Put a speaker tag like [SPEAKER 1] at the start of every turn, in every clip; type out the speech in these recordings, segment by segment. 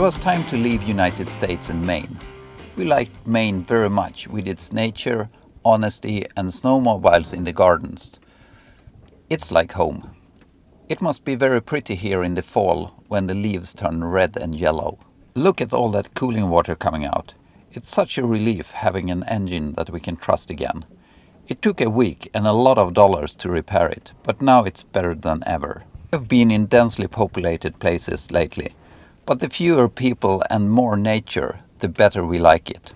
[SPEAKER 1] was time to leave United States and Maine. We liked Maine very much with its nature, honesty and snowmobiles in the gardens. It's like home. It must be very pretty here in the fall when the leaves turn red and yellow. Look at all that cooling water coming out. It's such a relief having an engine that we can trust again. It took a week and a lot of dollars to repair it, but now it's better than ever. I've been in densely populated places lately, but the fewer people and more nature, the better we like it.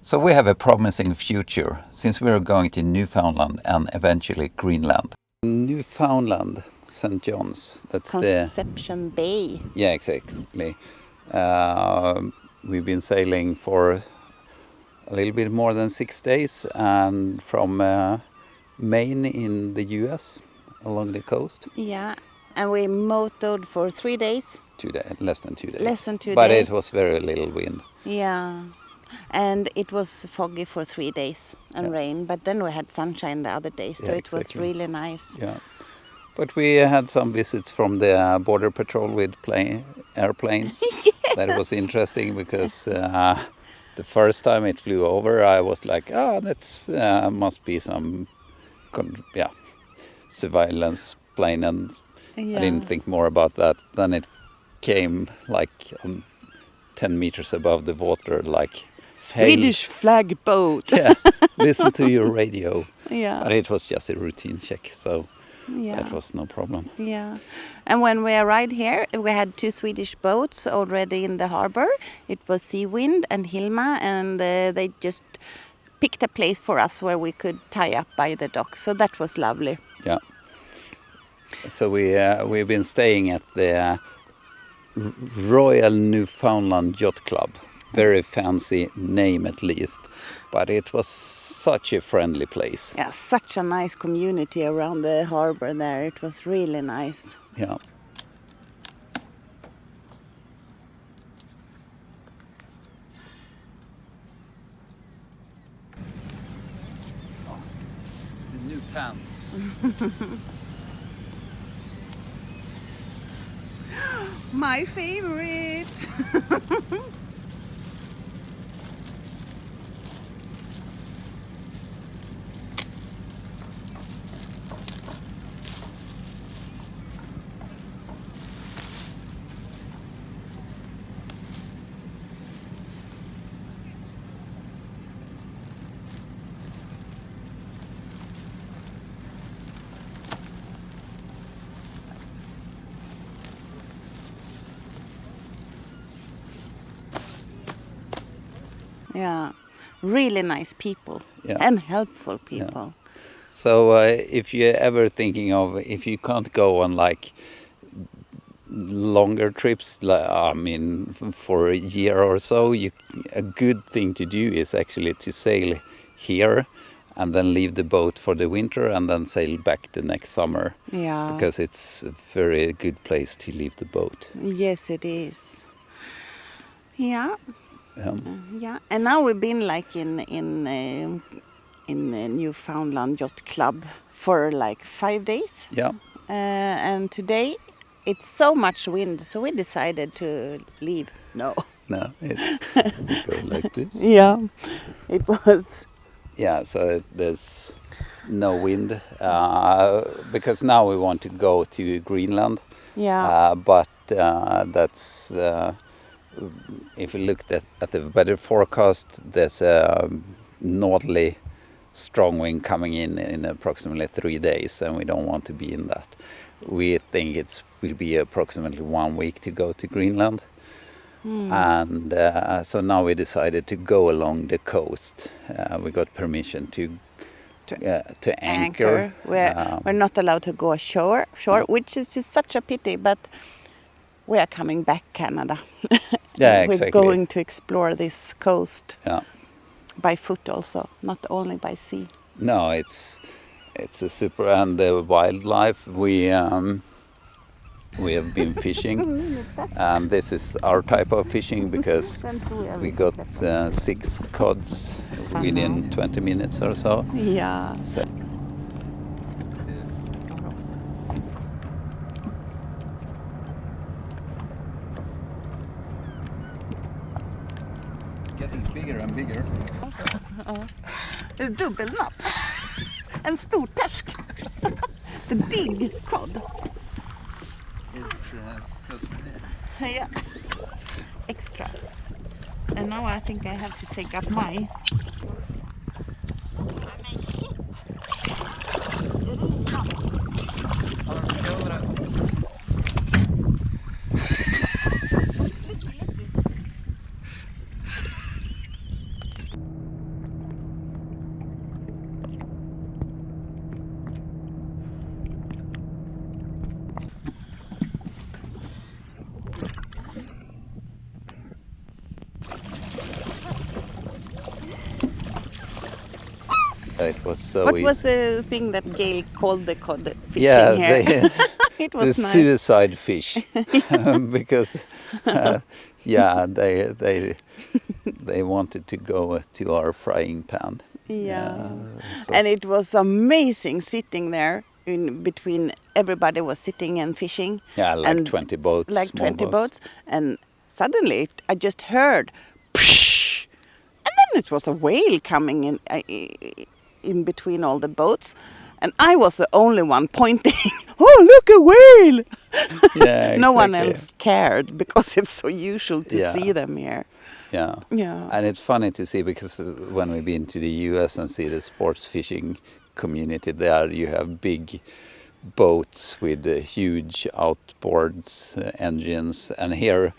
[SPEAKER 1] So we have a promising future since we are going to Newfoundland and eventually Greenland. Newfoundland, St. John's, that's
[SPEAKER 2] Conception
[SPEAKER 1] the...
[SPEAKER 2] Bay.
[SPEAKER 1] Yeah, exactly. Uh, we've been sailing for a little bit more than six days and from uh, Maine in the US along the coast.
[SPEAKER 2] Yeah, and we motored for three days.
[SPEAKER 1] Two days, less than two days.
[SPEAKER 2] Less than two
[SPEAKER 1] but
[SPEAKER 2] days.
[SPEAKER 1] But it was very little wind.
[SPEAKER 2] Yeah, and it was foggy for three days and yeah. rain, but then we had sunshine the other day, so yeah, it exactly. was really nice.
[SPEAKER 1] Yeah, but we had some visits from the border patrol with plane airplanes.
[SPEAKER 2] yes.
[SPEAKER 1] That was interesting because. Uh, the first time it flew over, I was like, "Ah, oh, that's uh, must be some, yeah, surveillance plane," and yeah. I didn't think more about that. Then it came like um, ten meters above the water, like
[SPEAKER 2] Swedish flag boat.
[SPEAKER 1] yeah, listen to your radio.
[SPEAKER 2] Yeah,
[SPEAKER 1] but it was just a routine check, so
[SPEAKER 2] yeah.
[SPEAKER 1] that was no problem.
[SPEAKER 2] Yeah, and when we arrived here, we had two Swedish boats already in the harbor. It was Seawind and Hilma, and uh, they just picked a place for us where we could tie up by the dock. So that was lovely.
[SPEAKER 1] Yeah. So we uh, we've been staying at the Royal Newfoundland Yacht Club very fancy name at least, but it was such a friendly place.
[SPEAKER 2] Yeah, such a nice community around the harbor there. It was really nice.
[SPEAKER 1] Yeah. New pants.
[SPEAKER 2] My favorite! Yeah, really nice people yeah. and helpful people. Yeah.
[SPEAKER 1] So uh, if you're ever thinking of if you can't go on like longer trips, like, I mean, for a year or so, you, a good thing to do is actually to sail here and then leave the boat for the winter and then sail back the next summer.
[SPEAKER 2] Yeah.
[SPEAKER 1] Because it's a very good place to leave the boat.
[SPEAKER 2] Yes, it is. Yeah.
[SPEAKER 1] Um,
[SPEAKER 2] yeah, and now we've been like in in uh, in the Newfoundland Yacht Club for like five days.
[SPEAKER 1] Yeah.
[SPEAKER 2] Uh, and today it's so much wind, so we decided to leave. No.
[SPEAKER 1] No, it's go like this.
[SPEAKER 2] Yeah, it was.
[SPEAKER 1] Yeah, so there's no wind uh, because now we want to go to Greenland.
[SPEAKER 2] Yeah.
[SPEAKER 1] Uh, but uh, that's uh, if you looked at, at the weather forecast, there's a northerly strong wind coming in in approximately three days, and we don't want to be in that. We think it will be approximately one week to go to Greenland. Mm. And uh, so now we decided to go along the coast. Uh, we got permission to to, uh, to anchor.
[SPEAKER 2] anchor. We're, um, we're not allowed to go ashore, shore, which is just such a pity, but we are coming back Canada.
[SPEAKER 1] Yeah,
[SPEAKER 2] We're going to explore this coast
[SPEAKER 1] yeah.
[SPEAKER 2] by foot also, not only by sea.
[SPEAKER 1] No, it's it's a super and the wildlife we um, we have been fishing and this is our type of fishing because we got uh, six cods within 20 minutes or so.
[SPEAKER 2] Yeah.
[SPEAKER 1] So getting bigger and bigger.
[SPEAKER 2] A dubbelnapp. En stortorsk. the er big cod.
[SPEAKER 1] It's the,
[SPEAKER 2] Yeah. Extra. And now I think I have to take up my.
[SPEAKER 1] It was so
[SPEAKER 2] what
[SPEAKER 1] easy.
[SPEAKER 2] was the thing that Gail called the cod fishing
[SPEAKER 1] yeah,
[SPEAKER 2] here?
[SPEAKER 1] the
[SPEAKER 2] was nice.
[SPEAKER 1] suicide fish because uh, yeah they they they wanted to go to our frying pan
[SPEAKER 2] Yeah.
[SPEAKER 1] so-
[SPEAKER 2] And it was amazing sitting there in between everybody was sitting and fishing.
[SPEAKER 1] yeah like
[SPEAKER 2] and
[SPEAKER 1] 20 boats
[SPEAKER 2] Like 20 boats. And suddenly I just heard "Psh!" and then it was a whale coming in uh, in between all the boats. And I was the only one pointing. oh, look a whale!
[SPEAKER 1] yeah
[SPEAKER 2] no one else cared because it's so usual to
[SPEAKER 1] Yeah.
[SPEAKER 2] see them here.
[SPEAKER 1] yeah
[SPEAKER 2] Yeah.
[SPEAKER 1] and it's funny to see because uh, when we've been to the US and see the sports fishing community there you have big boats with uh, huge outboards uh, engines and here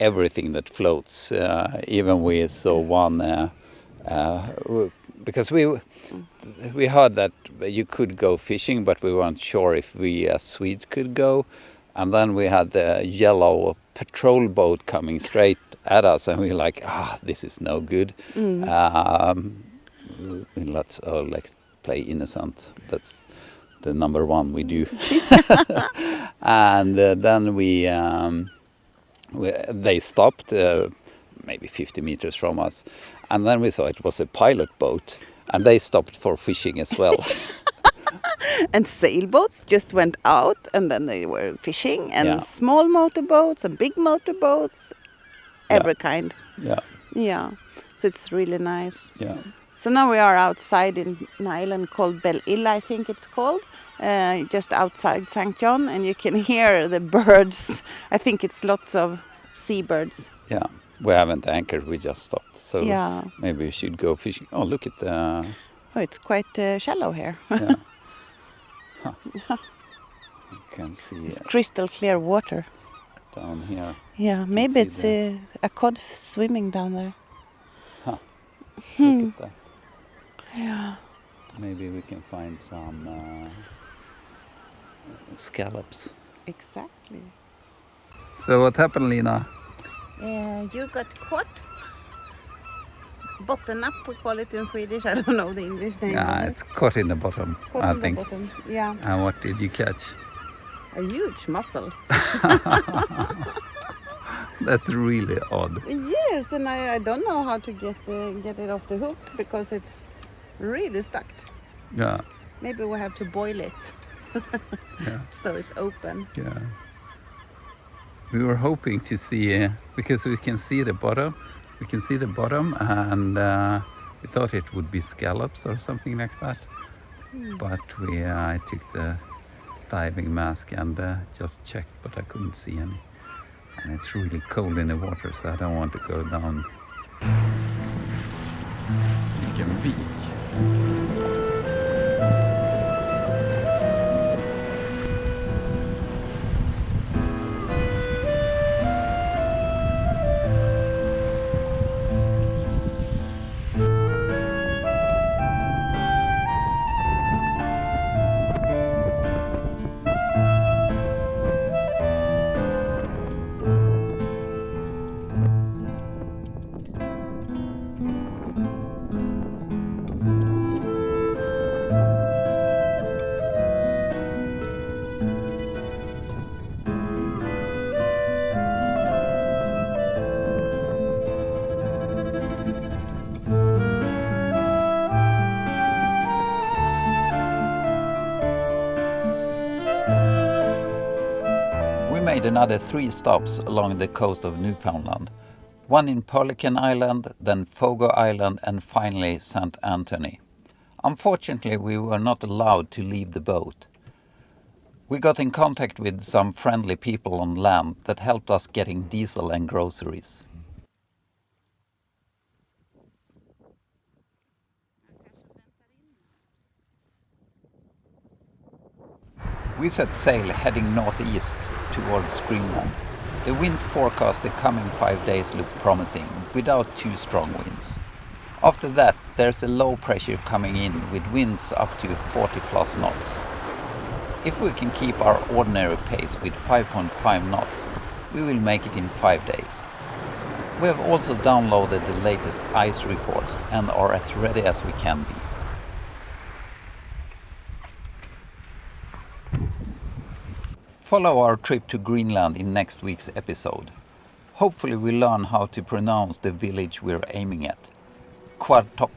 [SPEAKER 1] everything that floats uh, even we saw one uh, uh, because we we heard that you could go fishing but we weren't sure if we as Swedes could go. And then we had a yellow patrol boat coming straight at us and we were like ah this is no good. Um, let's uh, like play innocent. That's the number one we do. And uh, then we, um, we they stopped uh, maybe 50 meters from us. And then we saw it was a pilot boat and they stopped for fishing as well.
[SPEAKER 2] And sailboats just went out and then they were fishing and
[SPEAKER 1] Yeah.
[SPEAKER 2] small motorboats and big motorboats
[SPEAKER 1] Yeah.
[SPEAKER 2] every kind.
[SPEAKER 1] Yeah.
[SPEAKER 2] Yeah. So it's really nice.
[SPEAKER 1] Yeah.
[SPEAKER 2] So now we are outside in an island called Belle Isle I think it's called uh, just outside St. John and you can hear the birds. I think it's lots of seabirds.
[SPEAKER 1] Yeah we haven't anchored we just stopped. So
[SPEAKER 2] yeah.
[SPEAKER 1] maybe we should go fishing. Oh look at the
[SPEAKER 2] oh it's quite uh, shallow here.
[SPEAKER 1] Yeah. Huh. you can see
[SPEAKER 2] it's
[SPEAKER 1] uh,
[SPEAKER 2] crystal clear water.
[SPEAKER 1] down here.
[SPEAKER 2] Yeah maybe it's
[SPEAKER 1] the-
[SPEAKER 2] uh, a cod swimming down there.
[SPEAKER 1] Look at that.
[SPEAKER 2] Yeah.
[SPEAKER 1] Maybe we can find some uh, scallops.
[SPEAKER 2] Exactly.
[SPEAKER 1] So what happened Lina
[SPEAKER 2] Uh, you got caught. Bottom up, we call it in Swedish. I don't know the English name.
[SPEAKER 1] yeah it's caught in the bottom.
[SPEAKER 2] Caught
[SPEAKER 1] I
[SPEAKER 2] in the
[SPEAKER 1] think
[SPEAKER 2] bottom. Yeah,
[SPEAKER 1] and what did you catch
[SPEAKER 2] a huge mussel.
[SPEAKER 1] That's really odd.
[SPEAKER 2] Yes, and I, I don't know how to get the, get it off the hook because it's really stuck.
[SPEAKER 1] Yeah,
[SPEAKER 2] Maybe we have to boil it
[SPEAKER 1] yeah,
[SPEAKER 2] so it's open.
[SPEAKER 1] yeah. We were hoping to see, uh, because we can see the bottom, we can see the bottom and uh, we thought it would be scallops or something like that. But we, uh, I took the diving mask and uh, just checked, but I couldn't see any. And it's really cold in the water, so I don't want to go down. Vilken vik. Made another three stops along the coast of Newfoundland. One in Pelican Island, then Fogo Island, and finally St. Anthony. Unfortunately, we were not allowed to leave the boat. We got in contact with some friendly people on land that helped us getting diesel and groceries. We set sail heading northeast towards Greenland. The wind forecast the coming five days looked promising, without too strong winds. After that, there's a low pressure coming in with winds up to 40 plus knots. If we can keep our ordinary pace with 5.5 knots, we will make it in five days. We have also downloaded the latest ice reports and are as ready as we can be. Follow our trip to Greenland in next week's episode. Hopefully we learn how to pronounce the village we're aiming at. Qaqortoq.